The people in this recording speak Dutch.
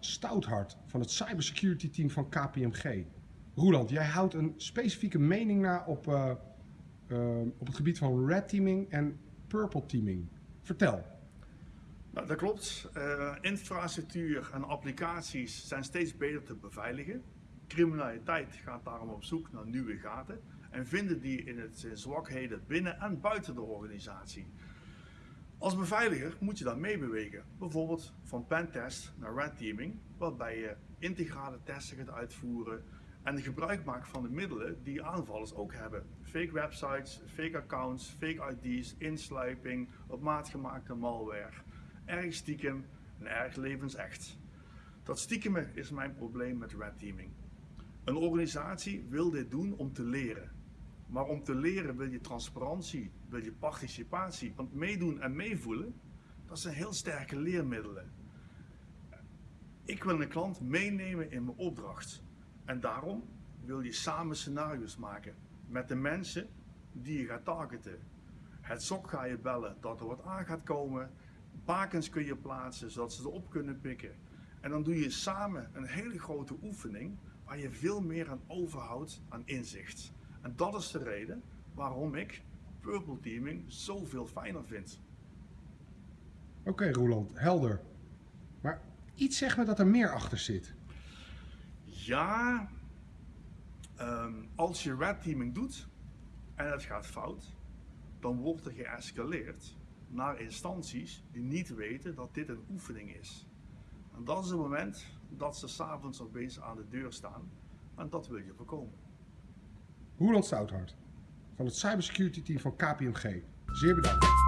Stouthart van het cybersecurity team van KPMG. Roeland, jij houdt een specifieke mening na op, uh, uh, op het gebied van red teaming en purple teaming. Vertel. Nou, dat klopt. Uh, infrastructuur en applicaties zijn steeds beter te beveiligen. Criminaliteit gaat daarom op zoek naar nieuwe gaten en vinden die in het zwakheden binnen en buiten de organisatie. Als beveiliger moet je dan meebewegen, bijvoorbeeld van pentest naar red teaming, waarbij je integrale testen gaat uitvoeren en gebruik maakt van de middelen die aanvallers ook hebben. Fake websites, fake accounts, fake ID's, insluiping, op maat gemaakte malware, erg stiekem en erg levensecht. Dat stiekemen is mijn probleem met red teaming. Een organisatie wil dit doen om te leren. Maar om te leren wil je transparantie, wil je participatie. Want meedoen en meevoelen, dat zijn heel sterke leermiddelen. Ik wil een klant meenemen in mijn opdracht. En daarom wil je samen scenario's maken met de mensen die je gaat targeten. Het SOC ga je bellen dat er wat aan gaat komen. Bakens kun je plaatsen zodat ze erop kunnen pikken. En dan doe je samen een hele grote oefening waar je veel meer aan overhoudt aan inzicht. En dat is de reden waarom ik purple teaming zoveel fijner vind. Oké okay, Roland, helder. Maar iets zegt me dat er meer achter zit. Ja, um, als je red teaming doet en het gaat fout, dan wordt er geëscaleerd naar instanties die niet weten dat dit een oefening is. En dat is het moment dat ze s'avonds opeens aan de deur staan en dat wil je voorkomen. Roland Stouthart van het cybersecurity team van KPMG. Zeer bedankt.